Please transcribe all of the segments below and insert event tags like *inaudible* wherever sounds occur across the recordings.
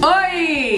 Oi!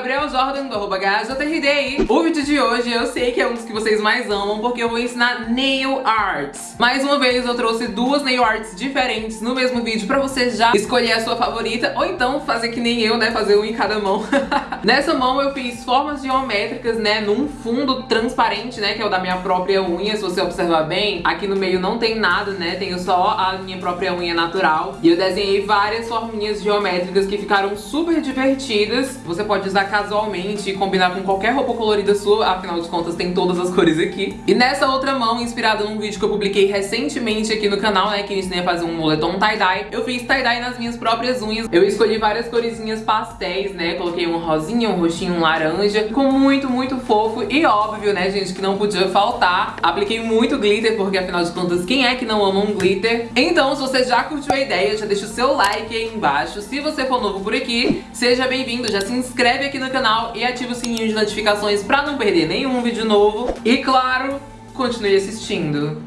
Gabriel Jordan do arroba GajoTRD O vídeo de hoje eu sei que é um dos que vocês mais amam porque eu vou ensinar nail arts. Mais uma vez eu trouxe duas nail arts diferentes no mesmo vídeo pra você já escolher a sua favorita ou então fazer que nem eu, né, fazer um em cada mão. *laughs* Nessa mão eu fiz formas geométricas, né, num fundo transparente, né, que é o da minha própria unha. Se você observar bem, aqui no meio não tem nada, né, tenho só a minha própria unha natural. E eu desenhei várias forminhas geométricas que ficaram super divertidas. Você pode usar casualmente e combinar com qualquer roupa colorida sua, afinal de contas tem todas as cores aqui. E nessa outra mão, inspirada num vídeo que eu publiquei recentemente aqui no canal, né, que eu ensinei a fazer um moletom tie-dye, eu fiz tie-dye nas minhas próprias unhas. Eu escolhi várias coresinhas pastéis, né, coloquei um rosinha, um roxinho, um laranja, ficou muito, muito fofo e óbvio, né, gente, que não podia faltar. Apliquei muito glitter, porque afinal de contas, quem é que não ama um glitter? Então, se você já curtiu a ideia, já deixa o seu like aí embaixo. Se você for novo por aqui, seja bem-vindo, já se inscreve aqui no canal e ativa o sininho de notificações pra não perder nenhum vídeo novo. E claro, continue assistindo.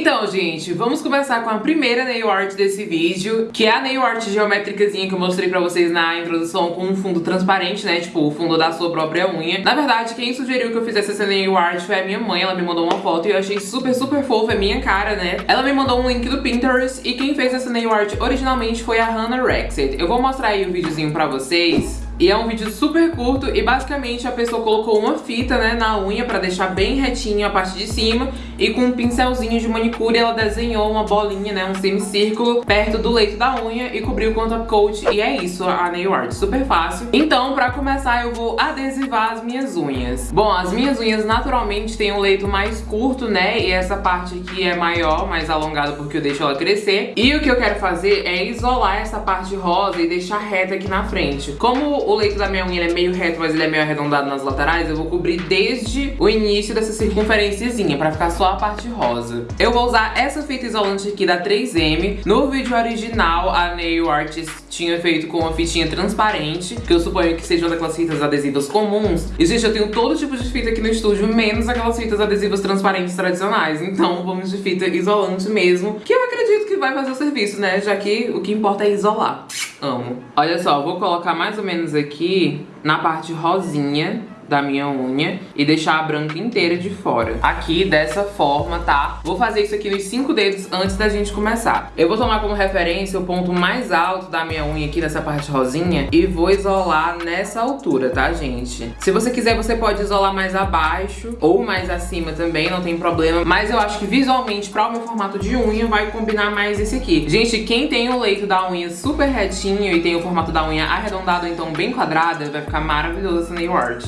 Então, gente, vamos começar com a primeira nail art desse vídeo, que é a nail art geométricazinha que eu mostrei pra vocês na introdução com um fundo transparente, né, tipo o fundo da sua própria unha. Na verdade, quem sugeriu que eu fizesse essa nail art foi a minha mãe, ela me mandou uma foto e eu achei super, super fofa, é minha cara, né. Ela me mandou um link do Pinterest e quem fez essa nail art originalmente foi a Hannah Rexet. Eu vou mostrar aí o videozinho pra vocês. E é um vídeo super curto e basicamente a pessoa colocou uma fita né, na unha pra deixar bem retinho a parte de cima e com um pincelzinho de manicure ela desenhou uma bolinha, né, um semicírculo perto do leito da unha e cobriu com top coat e é isso a nail art, super fácil. Então pra começar eu vou adesivar as minhas unhas. Bom, as minhas unhas naturalmente têm um leito mais curto, né, e essa parte aqui é maior, mais alongada porque eu deixo ela crescer. E o que eu quero fazer é isolar essa parte rosa e deixar reta aqui na frente. Como o leito da minha unha é meio reto, mas ele é meio arredondado nas laterais, eu vou cobrir desde o início dessa circunferênciazinha, pra ficar só a parte rosa. Eu vou usar essa fita isolante aqui da 3M. No vídeo original, a Nail Artist tinha feito com uma fitinha transparente, que eu suponho que sejam daquelas fitas adesivas comuns. E, gente, eu tenho todo tipo de fita aqui no estúdio, menos aquelas fitas adesivas transparentes tradicionais. Então, vamos de fita isolante mesmo, que eu acredito que vai fazer o serviço, né? Já que o que importa é isolar. Amo. Olha só, vou colocar mais ou menos aqui na parte rosinha da minha unha e deixar a branca inteira de fora. Aqui, dessa forma, tá? Vou fazer isso aqui nos cinco dedos antes da gente começar. Eu vou tomar como referência o ponto mais alto da minha unha aqui nessa parte rosinha e vou isolar nessa altura, tá, gente? Se você quiser, você pode isolar mais abaixo ou mais acima também, não tem problema. Mas eu acho que visualmente, para o meu formato de unha, vai combinar mais esse aqui. Gente, quem tem o leito da unha super retinho e tem o formato da unha arredondado, então bem quadrada, vai ficar maravilhoso essa nail art.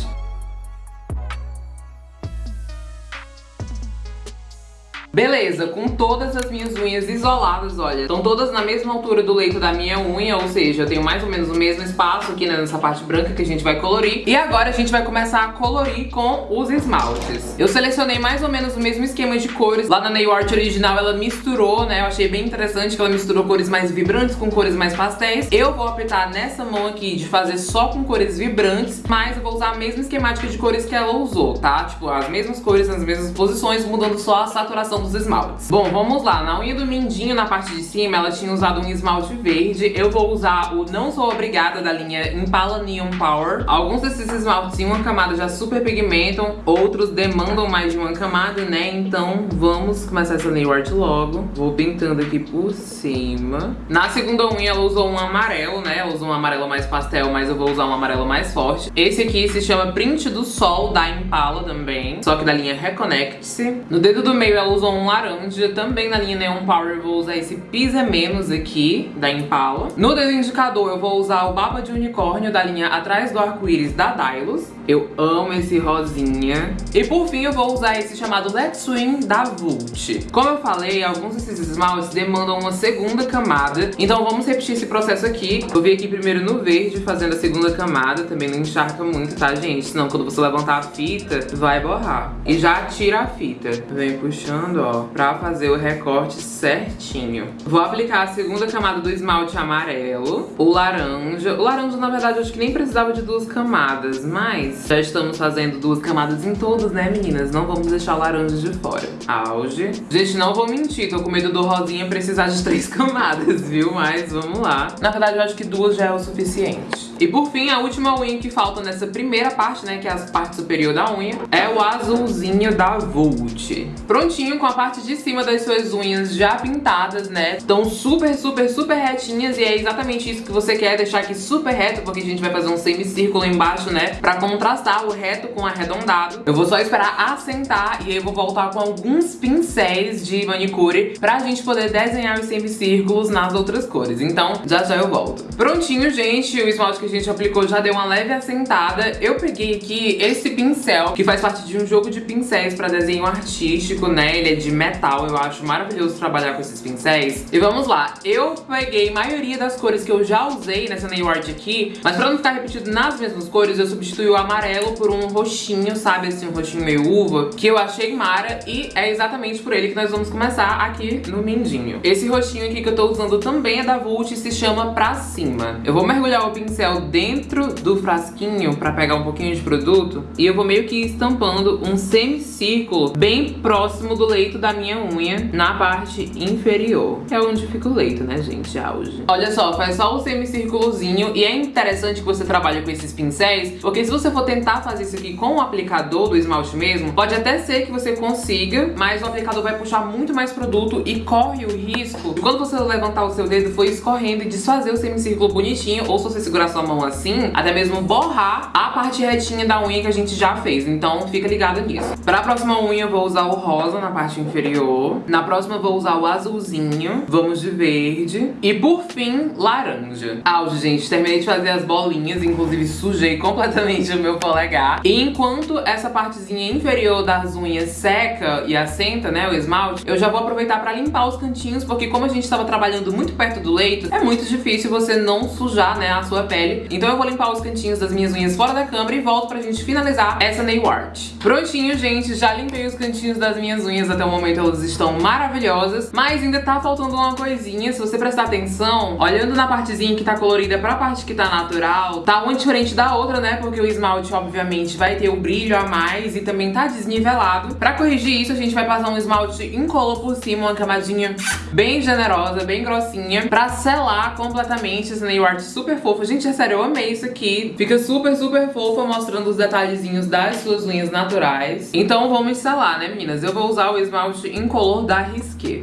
Beleza, com todas as minhas unhas isoladas, olha, estão todas na mesma altura do leito da minha unha, ou seja, eu tenho mais ou menos o mesmo espaço aqui né, nessa parte branca que a gente vai colorir. E agora a gente vai começar a colorir com os esmaltes. Eu selecionei mais ou menos o mesmo esquema de cores. Lá na nail art original ela misturou, né, eu achei bem interessante que ela misturou cores mais vibrantes com cores mais pastéis. Eu vou optar nessa mão aqui de fazer só com cores vibrantes, mas eu vou usar a mesma esquemática de cores que ela usou, tá? Tipo, as mesmas cores nas mesmas posições, mudando só a saturação dos esmaltes. Bom, vamos lá. Na unha do mindinho, na parte de cima, ela tinha usado um esmalte verde. Eu vou usar o Não Sou Obrigada da linha Impala Neon Power. Alguns desses esmaltes em uma camada já super pigmentam, outros demandam mais de uma camada, né? Então vamos começar essa nail art logo. Vou pintando aqui por cima. Na segunda unha ela usou um amarelo, né? Ela usou um amarelo mais pastel, mas eu vou usar um amarelo mais forte. Esse aqui se chama Print do Sol, da Impala também, só que da linha Reconnect-se. No dedo do meio ela usou um laranja, também na linha Neon Power eu vou usar esse Pisa Menos aqui, da Impala. No dedo indicador eu vou usar o Baba de Unicórnio, da linha Atrás do Arco-Íris, da Dylos. Eu amo esse rosinha. E por fim eu vou usar esse chamado Let's Swing, da Vult. Como eu falei, alguns desses esmaltes demandam uma segunda camada, então vamos repetir esse processo aqui. Vou vir aqui primeiro no verde, fazendo a segunda camada, também não encharca muito, tá, gente? Senão quando você levantar a fita, vai borrar. E já tira a fita. Vem puxando, ó, pra fazer o recorte certinho. Vou aplicar a segunda camada do esmalte amarelo, o laranja. O laranja, na verdade, eu acho que nem precisava de duas camadas, mas já estamos fazendo duas camadas em todos, né, meninas? Não vamos deixar o laranja de fora. Auge. Gente, não vou mentir, tô com medo do rosinha precisar de *laughs* três camadas, viu? Mas vamos lá. Na verdade, eu acho que duas já é o suficiente. E por fim, a última unha que falta nessa primeira parte, né, que é a parte superior da unha, é o azulzinho da Vult. Prontinho, com a parte de cima das suas unhas já pintadas, né? Estão super, super, super retinhas e é exatamente isso que você quer, deixar aqui super reto, porque a gente vai fazer um semicírculo embaixo, né? Pra contrastar o reto com o arredondado. Eu vou só esperar assentar e aí eu vou voltar com alguns pincéis de manicure pra gente poder desenhar os semicírculos nas outras cores. Então, já já eu volto. Prontinho, gente, o esmalte que a gente aplicou já deu uma leve assentada. Eu peguei aqui esse pincel, que faz parte de um jogo de pincéis pra desenho artístico, né? Ele é de metal, eu acho maravilhoso trabalhar com esses pincéis. E vamos lá, eu peguei a maioria das cores que eu já usei nessa nail art aqui, mas pra não ficar repetido nas mesmas cores, eu substituí o amarelo por um roxinho, sabe? Assim, um roxinho meio uva, que eu achei mara e é exatamente por ele que nós vamos começar aqui no mindinho. Esse roxinho aqui que eu tô usando também é da Vult e se chama Pra Cima. Eu vou mergulhar o pincel dentro do frasquinho pra pegar um pouquinho de produto e eu vou meio que estampando um semicírculo bem próximo do leito da minha unha na parte inferior. É onde fica o leito, né, gente? Auge. Olha só, faz só o semicírculozinho e é interessante que você trabalhe com esses pincéis, porque se você for tentar fazer isso aqui com o aplicador do esmalte mesmo, pode até ser que você consiga, mas o aplicador vai puxar muito mais produto e corre o risco de quando você levantar o seu dedo for escorrendo e desfazer o semicírculo bonitinho, ou se você segurar sua mão assim, até mesmo borrar a parte retinha da unha que a gente já fez. Então fica ligado nisso. Pra próxima unha eu vou usar o rosa na parte inferior. Na próxima eu vou usar o azulzinho. Vamos de verde. E por fim, laranja. Auge, gente. Terminei de fazer as bolinhas. Inclusive sujei completamente o meu polegar. E enquanto essa partezinha inferior das unhas seca e assenta, né, o esmalte, eu já vou aproveitar pra limpar os cantinhos, porque como a gente tava trabalhando muito perto do leito, é muito difícil você não sujar, né, a sua pele. Então eu vou limpar os cantinhos das minhas unhas fora da câmera e volto pra gente finalizar essa nail art. Prontinho, gente. Já limpei os cantinhos das minhas unhas. Até o momento elas estão maravilhosas. Mas ainda tá faltando uma coisinha. Se você prestar atenção, olhando na partezinha que tá colorida pra parte que tá natural, tá uma diferente da outra, né? Porque o esmalte, obviamente, vai ter o brilho a mais e também tá desnivelado. Pra corrigir isso, a gente vai passar um esmalte incolor por cima, uma camadinha bem generosa, bem grossinha, pra selar completamente essa nail art super fofa. Gente, é sério, eu amei isso aqui. Fica super, super fofa, mostrando os detalhezinhos das suas unhas naturais. Então vamos selar, né, meninas? Eu vou usar o esmalte incolor da Risqué.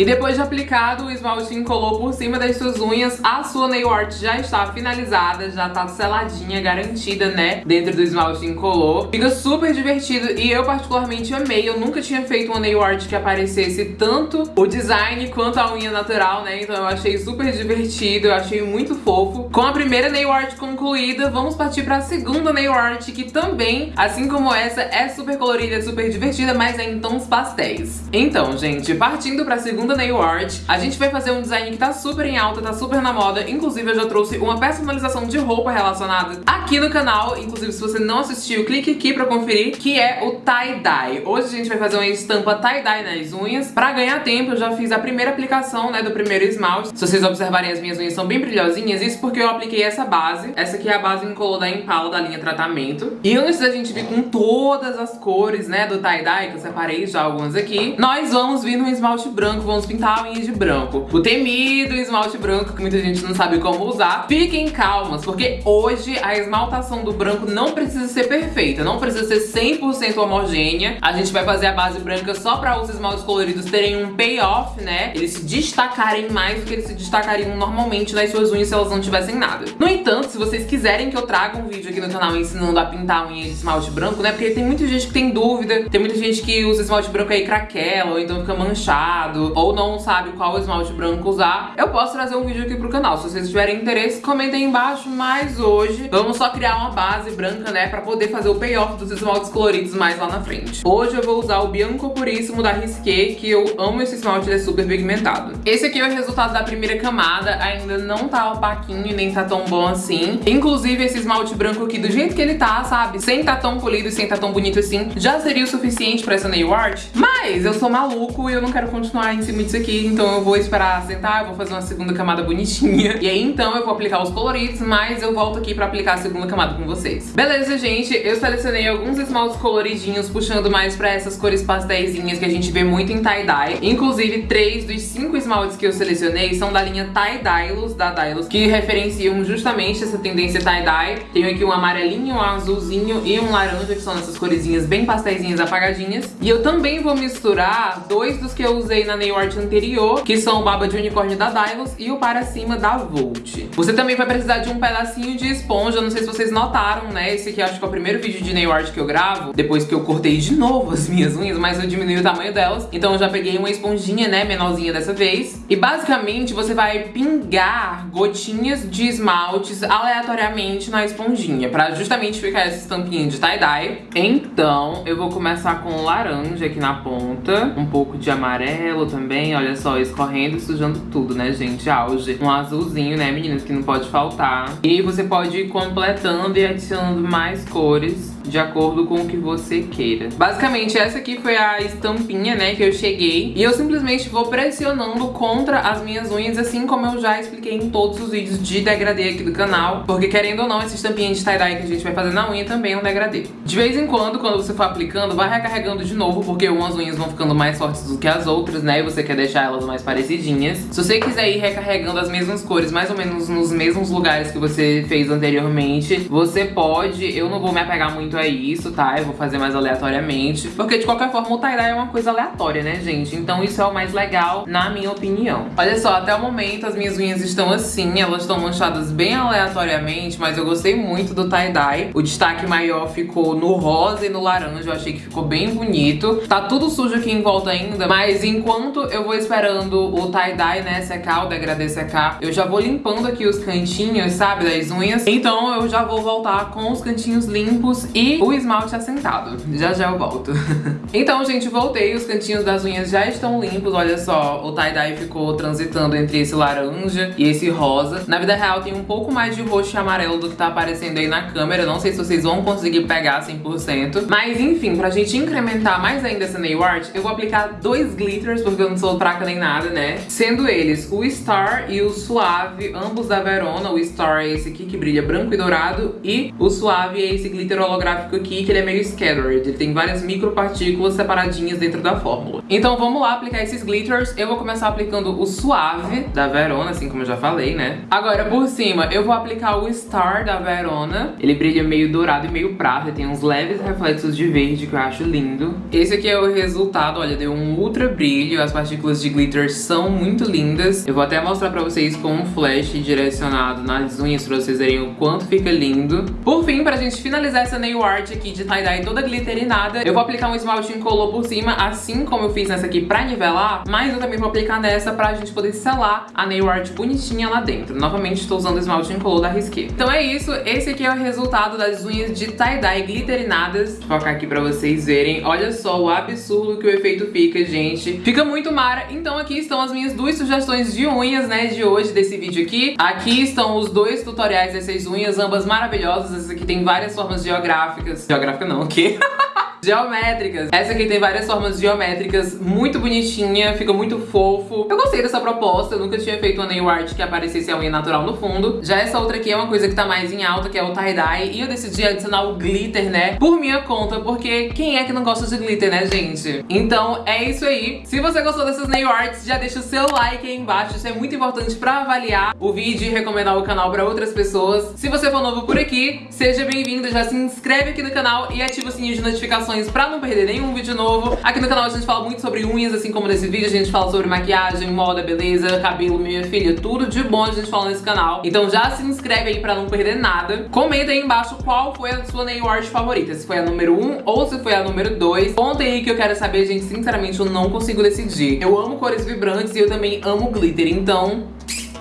E depois de aplicado o esmalte incolor por cima das suas unhas, a sua nail art já está finalizada, já tá seladinha, garantida, né, dentro do esmalte incolor. Fica super divertido e eu particularmente amei. Eu nunca tinha feito uma nail art que aparecesse tanto o design quanto a unha natural, né, então eu achei super divertido, eu achei muito fofo. Com a primeira nail art concluída, vamos partir para a segunda nail art, que também, assim como essa, é super colorida, super divertida, mas é em tons pastéis. Então, gente, partindo para a segunda segunda nail art. A gente vai fazer um design que tá super em alta, tá super na moda. Inclusive, eu já trouxe uma personalização de roupa relacionada aqui no canal. Inclusive, se você não assistiu, clique aqui pra conferir, que é o tie-dye. Hoje a gente vai fazer uma estampa tie-dye nas unhas. Pra ganhar tempo, eu já fiz a primeira aplicação, né, do primeiro esmalte. Se vocês observarem, as minhas unhas são bem brilhosinhas. Isso porque eu apliquei essa base. Essa aqui é a base incolor da Impala, da linha Tratamento. E antes da gente vir com todas as cores, né, do tie-dye, que eu separei já algumas aqui, nós vamos vir no esmalte branco, vamos pintar a unha de branco. O temido esmalte branco, que muita gente não sabe como usar. Fiquem calmas, porque hoje a esmaltação do branco não precisa ser perfeita, não precisa ser 100% homogênea. A gente vai fazer a base branca só pra os esmaltes coloridos terem um payoff, né? Eles se destacarem mais do que eles se destacariam normalmente nas suas unhas se elas não tivessem nada. No entanto, se vocês quiserem que eu traga um vídeo aqui no canal ensinando a pintar a unha de esmalte branco, né? Porque tem muita gente que tem dúvida, tem muita gente que usa esmalte branco aí craquela, ou então fica manchado, ou não sabe qual esmalte branco usar, eu posso trazer um vídeo aqui pro canal. Se vocês tiverem interesse, comentem aí embaixo, mas hoje vamos só criar uma base branca, né, pra poder fazer o payoff dos esmaltes coloridos mais lá na frente. Hoje eu vou usar o Bianco Puríssimo da Risqué, que eu amo esse esmalte, ele é super pigmentado. Esse aqui é o resultado da primeira camada, ainda não tá opaquinho e nem tá tão bom assim. Inclusive, esse esmalte branco aqui, do jeito que ele tá, sabe, sem tá tão polido e sem tá tão bonito assim, já seria o suficiente pra essa nail art. Mas eu sou maluco e eu não quero continuar em cima disso aqui, então eu vou esperar sentar, eu vou fazer uma segunda camada bonitinha. *laughs* E aí, então, eu vou aplicar os coloridos, mas eu volto aqui pra aplicar a segunda camada com vocês. Beleza, gente? Eu selecionei alguns esmaltes coloridinhos, puxando mais pra essas cores pastéisinhas que a gente vê muito em tie-dye. Inclusive, três dos cinco esmaltes que eu selecionei são da linha Tie-Dylos, da Dylos, que referenciam justamente essa tendência tie-dye. Tenho aqui um amarelinho, um azulzinho e um laranja, que são essas coresinhas bem pastéisinhas apagadinhas. E eu também vou misturar dois dos que eu usei na nail anterior, que são o Baba de Unicórnio da Dylos e o Para Cima da Volt. Você também vai precisar de um pedacinho de esponja, não sei se vocês notaram, né? Esse aqui acho que é o primeiro vídeo de nail art que eu gravo, depois que eu cortei de novo as minhas unhas, mas eu diminui o tamanho delas. Então eu já peguei uma esponjinha, né, menorzinha dessa vez. E basicamente você vai pingar gotinhas de esmaltes aleatoriamente na esponjinha, pra justamente ficar essa estampinha de tie-dye. Então eu vou começar com laranja aqui na ponta, um pouco de amarelo também, olha só, escorrendo e sujando tudo, né, gente? Auge. Um azulzinho, né, meninas, que não pode faltar. E você pode ir completando e adicionando mais cores de acordo com o que você queira. Basicamente, essa aqui foi a estampinha, né, que eu cheguei. E eu simplesmente vou pressionando contra as minhas unhas, assim como eu já expliquei em todos os vídeos de degradê aqui do canal. Porque, querendo ou não, essa estampinha de tie-dye que a gente vai fazer na unha também é um degradê. De vez em quando, quando você for aplicando, vai recarregando de novo, porque umas unhas vão ficando mais fortes do que as outras, né, e você quer deixar elas mais parecidinhas. Se você quiser ir recarregando as mesmas cores, mais ou menos nos mesmos lugares que você fez anteriormente, você pode. Eu não vou me apegar muito a isso, tá? Eu vou fazer mais aleatoriamente. Porque de qualquer forma o tie-dye é uma coisa aleatória, né, gente? Então isso é o mais legal, na minha opinião. Olha só, até o momento as minhas unhas estão assim, elas estão manchadas bem aleatoriamente, mas eu gostei muito do tie-dye. O destaque maior ficou no rosa e no laranja, eu achei que ficou bem bonito. Tá tudo sujo aqui em volta ainda, mas enquanto eu vou esperando o tie-dye, né, secar, o degradê secar, eu já vou limpando aqui os cantinhos, sabe, das unhas. Então eu já vou voltar com os cantinhos limpos e o esmalte assentado. Já já eu volto. *laughs* então, gente, voltei. Os cantinhos das unhas já estão limpos. Olha só, o tie-dye ficou transitando entre esse laranja e esse rosa. Na vida real tem um pouco mais de roxo e amarelo do que tá aparecendo aí na câmera. Não sei se vocês vão conseguir pegar 100%. Mas, enfim, pra gente incrementar mais ainda essa nail art, eu vou aplicar dois glitters, porque eu não sou fraca nem nada, né? Sendo eles o Star e o Suave, ambos da Verona. O Star é esse aqui que brilha branco e dourado. E o Suave é esse glitter holográfico aqui, que ele é meio scattered. Ele tem várias micropartículas separadinhas dentro da fórmula. Então vamos lá aplicar esses glitters. Eu vou começar aplicando o Suave da Verona, assim como eu já falei, né? Agora, por cima, eu vou aplicar o Star da Verona. Ele brilha meio dourado e meio prata. Tem uns leves reflexos de verde que eu acho lindo. Esse aqui é o resultado, olha, deu um ultra brilho. As partículas de glitter são muito lindas. Eu vou até mostrar pra vocês com um flash direcionado nas unhas pra vocês verem o quanto fica lindo. Por fim, pra gente finalizar essa nail art aqui de tie-dye toda glitterinada, eu vou aplicar um esmalte incolor por cima, assim como eu fiz nessa aqui pra nivelar, mas eu também vou aplicar nessa pra gente poder selar a nail art bonitinha lá dentro. Novamente estou usando o esmalte incolor da Risqué. Então é isso, esse aqui é o resultado das unhas de tie-dye glitterinadas. Vou focar aqui pra vocês verem. Olha só o absurdo que o efeito fica, gente. Fica muito mara. Então aqui estão as minhas duas sugestões de unhas, né, de hoje, desse vídeo aqui. Aqui estão os dois tutoriais dessas unhas, ambas maravilhosas. Essa aqui tem várias formas geográficas. Geográfica não, o quê? *laughs* geométricas. Essa aqui tem várias formas geométricas, muito bonitinha, fica muito fofo. Eu gostei dessa proposta, eu nunca tinha feito uma nail art que aparecesse a unha natural no fundo. Já essa outra aqui é uma coisa que tá mais em alta, que é o tie-dye, e eu decidi adicionar o glitter, né, por minha conta, porque quem é que não gosta de glitter, né, gente? Então é isso aí. Se você gostou dessas nail arts, já deixa o seu like aí embaixo, isso é muito importante pra avaliar o vídeo e recomendar o canal pra outras pessoas. Se você for novo por aqui, seja bem-vindo, já se inscreve aqui no canal e ativa o sininho de notificações pra não perder nenhum vídeo novo. Aqui no canal a gente fala muito sobre unhas, assim como nesse vídeo a gente fala sobre maquiagem, moda, beleza, cabelo, minha filha, tudo de bom a gente fala nesse canal. Então já se inscreve aí pra não perder nada. Comenta aí embaixo qual foi a sua nail art favorita, se foi a número 1 ou se foi a número 2. Conta aí que eu quero saber, gente, sinceramente eu não consigo decidir. Eu amo cores vibrantes e eu também amo glitter, então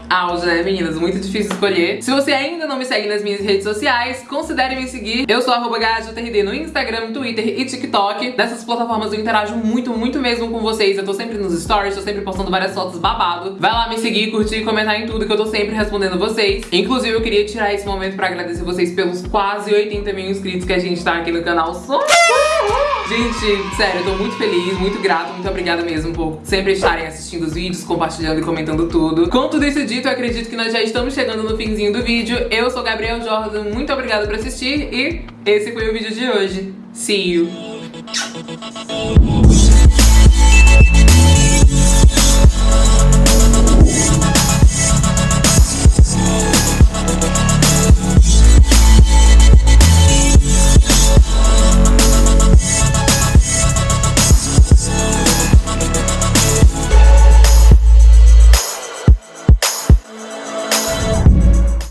auge, né, meninas? Muito difícil escolher. Se você ainda não me segue nas minhas redes sociais, considere me seguir. Eu sou arroba no Instagram, Twitter e TikTok. Nessas plataformas eu interajo muito, muito mesmo com vocês. Eu tô sempre nos stories, tô sempre postando várias fotos babado. Vai lá me seguir, curtir e comentar em tudo que eu tô sempre respondendo vocês. Inclusive, eu queria tirar esse momento pra agradecer vocês pelos quase 80 mil inscritos que a gente tá aqui no canal. Gente, sério, eu tô muito feliz, muito grato, muito obrigada mesmo por sempre estarem assistindo os vídeos, compartilhando e comentando tudo. Com tudo isso dito, eu acredito que nós já estamos chegando no finzinho do vídeo. Eu sou Gabriel Jordan, muito obrigada por assistir e esse foi o vídeo de hoje. See you!